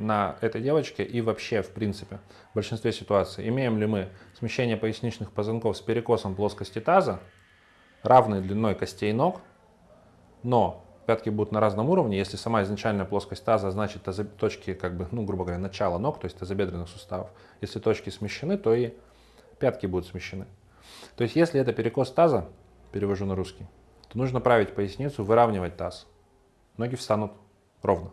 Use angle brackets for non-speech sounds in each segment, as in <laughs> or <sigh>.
на этой девочке и вообще, в принципе, в большинстве ситуаций. Имеем ли мы смещение поясничных позвонков с перекосом плоскости таза, равной длиной костей ног, но пятки будут на разном уровне. Если сама изначальная плоскость таза, значит точки, как бы, ну, грубо говоря, начала ног, то есть тазобедренных суставов. Если точки смещены, то и пятки будут смещены. То есть если это перекос таза, перевожу на русский, то нужно править поясницу, выравнивать таз. Ноги встанут ровно.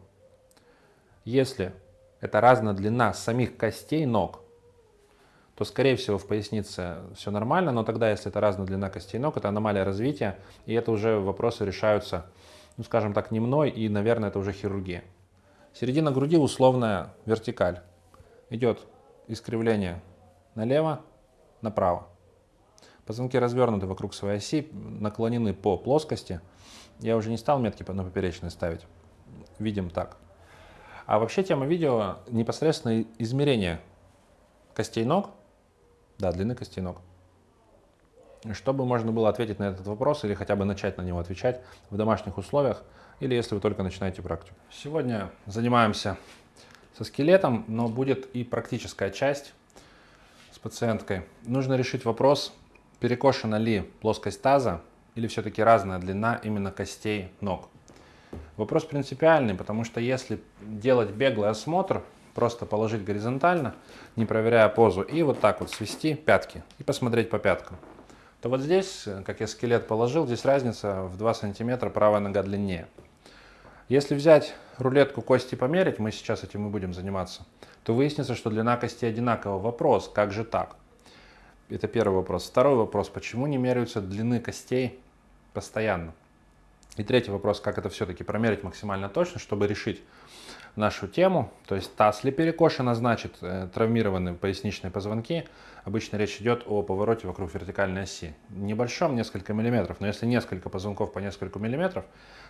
Если это разная длина самих костей ног, то, скорее всего, в пояснице все нормально, но тогда, если это разная длина костей ног, это аномалия развития, и это уже вопросы решаются, ну, скажем так, не мной, и, наверное, это уже хирургия. Середина груди условная вертикаль. Идет искривление налево, направо. Позвонки развернуты вокруг своей оси, наклонены по плоскости. Я уже не стал метки на поперечной ставить. Видим так. А вообще тема видео непосредственно измерение костей ног, да, длины костей ног. Чтобы можно было ответить на этот вопрос или хотя бы начать на него отвечать в домашних условиях, или если вы только начинаете практику. Сегодня занимаемся со скелетом, но будет и практическая часть с пациенткой. Нужно решить вопрос, перекошена ли плоскость таза или все-таки разная длина именно костей ног. Вопрос принципиальный, потому что если делать беглый осмотр, просто положить горизонтально, не проверяя позу, и вот так вот свести пятки и посмотреть по пяткам, то вот здесь, как я скелет положил, здесь разница в 2 сантиметра правая нога длиннее. Если взять рулетку кости померить, мы сейчас этим и будем заниматься, то выяснится, что длина кости одинакова. Вопрос, как же так? Это первый вопрос. Второй вопрос, почему не меряются длины костей постоянно? И третий вопрос, как это все-таки промерить максимально точно, чтобы решить нашу тему. То есть таз ли перекошена, значит э, травмированы поясничные позвонки. Обычно речь идет о повороте вокруг вертикальной оси. Небольшом, несколько миллиметров, но если несколько позвонков по несколько миллиметров,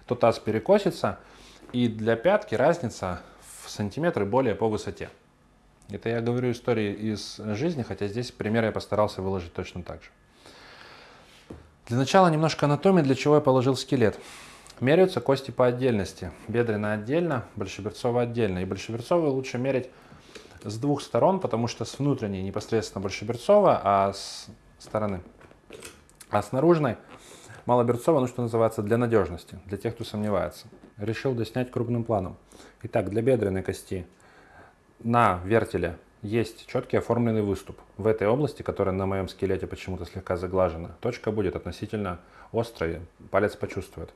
то таз перекосится. И для пятки разница в сантиметры более по высоте. Это я говорю истории из жизни, хотя здесь пример я постарался выложить точно так же. Для начала немножко анатомии, для чего я положил скелет. Меряются кости по отдельности. Бедренная отдельно, большеберцовая отдельно. И большеберцовую лучше мерить с двух сторон, потому что с внутренней непосредственно большеберцовая, а с стороны, а с наружной малоберцовая, ну что называется, для надежности, для тех, кто сомневается. Решил доснять крупным планом. Итак, для бедренной кости на вертеле есть четкий оформленный выступ. В этой области, которая на моем скелете почему-то слегка заглажена, точка будет относительно острой, палец почувствует.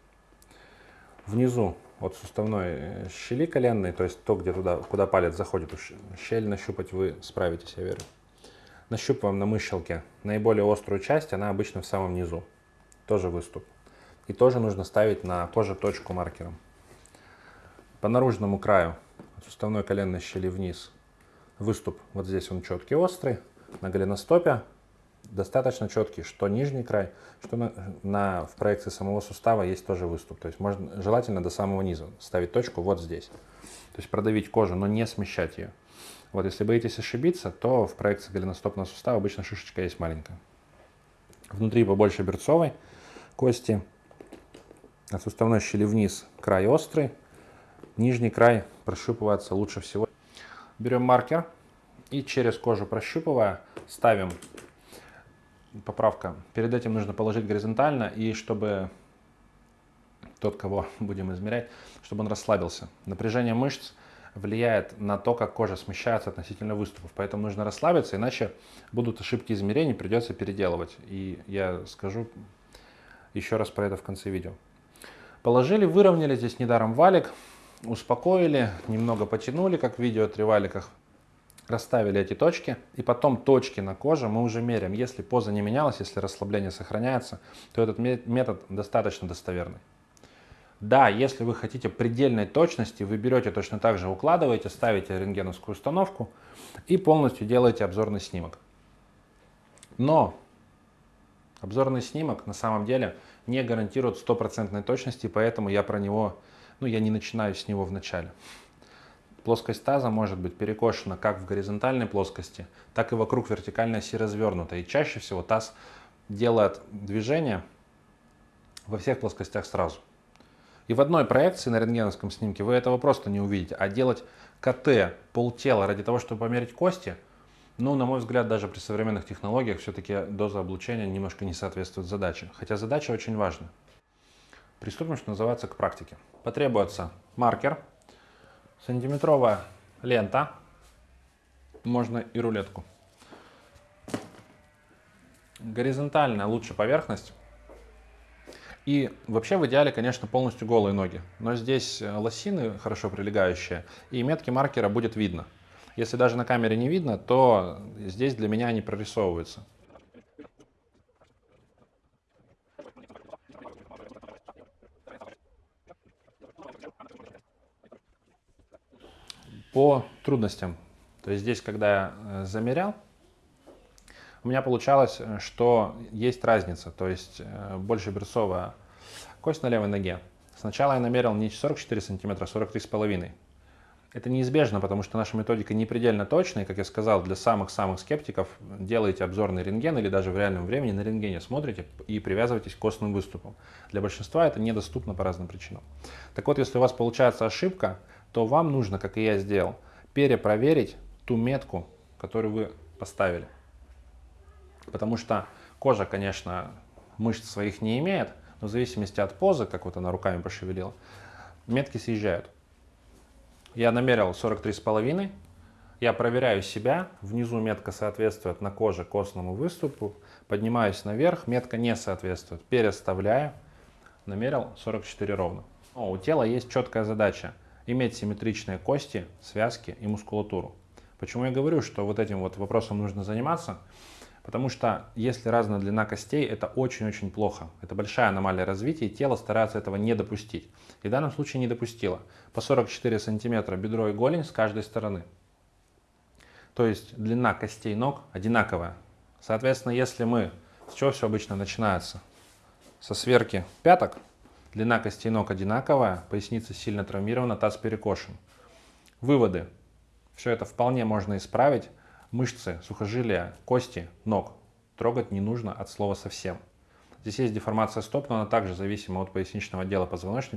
Внизу от суставной э, щели коленной, то есть то, где туда, куда палец заходит, щель нащупать вы справитесь, я верю. Нащупываем на мыщелке наиболее острую часть, она обычно в самом низу. Тоже выступ. И тоже нужно ставить на тоже точку маркером. По наружному краю от суставной коленной щели вниз выступ, вот здесь он четкий, острый, на голеностопе достаточно четкий, что нижний край, что на, на, в проекции самого сустава есть тоже выступ. То есть можно желательно до самого низа ставить точку вот здесь. То есть продавить кожу, но не смещать ее. Вот если боитесь ошибиться, то в проекции голеностопного сустава обычно шишечка есть маленькая. Внутри побольше берцовой кости. От суставной щели вниз край острый. Нижний край прощупывается лучше всего. Берем маркер и через кожу прощупывая ставим поправка. Перед этим нужно положить горизонтально и чтобы тот, кого <laughs> будем измерять, чтобы он расслабился. Напряжение мышц влияет на то, как кожа смещается относительно выступов. Поэтому нужно расслабиться, иначе будут ошибки измерений, придется переделывать. И я скажу еще раз про это в конце видео. Положили, выровняли, здесь недаром валик успокоили, немного потянули, как в видео о триваликах, расставили эти точки, и потом точки на коже мы уже меряем. Если поза не менялась, если расслабление сохраняется, то этот метод достаточно достоверный. Да, если вы хотите предельной точности, вы берете точно так же, укладываете, ставите рентгеновскую установку и полностью делаете обзорный снимок. Но обзорный снимок на самом деле не гарантирует стопроцентной точности, поэтому я про него ну, я не начинаю с него вначале. Плоскость таза может быть перекошена как в горизонтальной плоскости, так и вокруг вертикальной оси развернута. И чаще всего таз делает движение во всех плоскостях сразу. И в одной проекции на рентгеновском снимке вы этого просто не увидите. А делать КТ полтела ради того, чтобы померить кости, ну, на мой взгляд, даже при современных технологиях все-таки доза облучения немножко не соответствует задаче. Хотя задача очень важна. Приступим, что называется, к практике. Потребуется маркер, сантиметровая лента, можно и рулетку. Горизонтальная лучше поверхность. И вообще в идеале, конечно, полностью голые ноги. Но здесь э, лосины хорошо прилегающие, и метки маркера будет видно. Если даже на камере не видно, то здесь для меня они прорисовываются. По трудностям. То есть здесь, когда я э, замерял, у меня получалось, э, что есть разница. То есть э, больше берцовая кость на левой ноге. Сначала я намерил не 44 сантиметра, а 43,5. Это неизбежно, потому что наша методика не предельно точная. Как я сказал, для самых-самых скептиков делаете обзорный рентген или даже в реальном времени на рентгене смотрите и привязывайтесь к костным выступам. Для большинства это недоступно по разным причинам. Так вот, если у вас получается ошибка, то вам нужно, как и я сделал, перепроверить ту метку, которую вы поставили. Потому что кожа, конечно, мышц своих не имеет, но в зависимости от позы, как вот она руками пошевелила, метки съезжают. Я намерил 43,5. Я проверяю себя. Внизу метка соответствует на коже костному выступу. Поднимаюсь наверх, метка не соответствует. Переставляю. Намерил 44 ровно. Но у тела есть четкая задача иметь симметричные кости, связки и мускулатуру. Почему я говорю, что вот этим вот вопросом нужно заниматься? Потому что если разная длина костей, это очень-очень плохо. Это большая аномалия развития, и тело старается этого не допустить. И в данном случае не допустило. По 44 сантиметра бедро и голень с каждой стороны. То есть длина костей ног одинаковая. Соответственно, если мы... С чего все обычно начинается? Со сверки пяток. Длина костей ног одинаковая, поясница сильно травмирована, таз перекошен. Выводы. Все это вполне можно исправить мышцы, сухожилия, кости, ног трогать не нужно от слова совсем. Здесь есть деформация стоп, но она также зависима от поясничного отдела позвоночника.